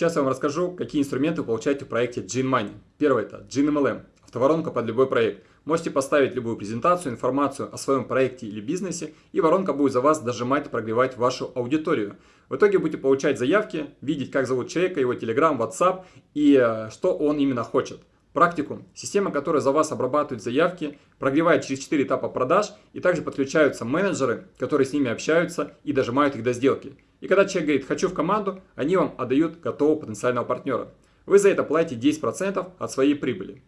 Сейчас я вам расскажу, какие инструменты получаете в проекте Gin Money. Первый это Gin MLM, автоворонка под любой проект. Можете поставить любую презентацию, информацию о своем проекте или бизнесе, и воронка будет за вас дожимать прогревать вашу аудиторию. В итоге будете получать заявки, видеть, как зовут человека, его Telegram, WhatsApp и э, что он именно хочет. Практикум. Система, которая за вас обрабатывает заявки, прогревает через 4 этапа продаж и также подключаются менеджеры, которые с ними общаются и дожимают их до сделки. И когда человек говорит «хочу в команду», они вам отдают готового потенциального партнера. Вы за это платите 10% от своей прибыли.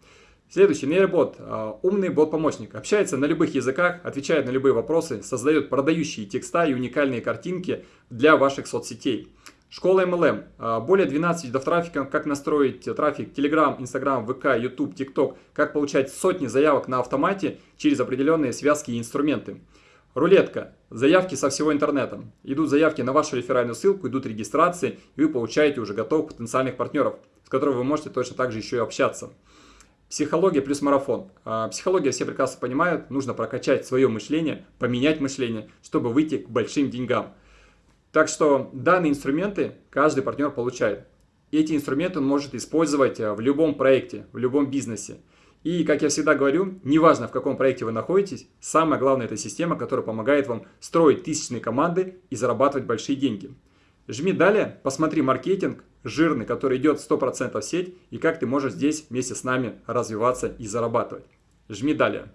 Следующий нейробот, а, умный бот-помощник, общается на любых языках, отвечает на любые вопросы, создает продающие текста и уникальные картинки для ваших соцсетей. Школа MLM. А, более 12 видов трафика, как настроить трафик Telegram, Instagram, VK, YouTube, TikTok, как получать сотни заявок на автомате через определенные связки и инструменты. Рулетка. Заявки со всего интернета. Идут заявки на вашу реферальную ссылку, идут регистрации, и вы получаете уже готовых потенциальных партнеров, с которыми вы можете точно так же еще и общаться. Психология плюс марафон. А, психология все прекрасно понимают, нужно прокачать свое мышление, поменять мышление, чтобы выйти к большим деньгам. Так что данные инструменты каждый партнер получает. Эти инструменты он может использовать э, в любом проекте, в любом бизнесе. И, как я всегда говорю, неважно в каком проекте вы находитесь, самое главное это система, которая помогает вам строить тысячные команды и зарабатывать большие деньги. Жми далее, посмотри маркетинг жирный, который идет 100% в сеть, и как ты можешь здесь вместе с нами развиваться и зарабатывать. Жми далее.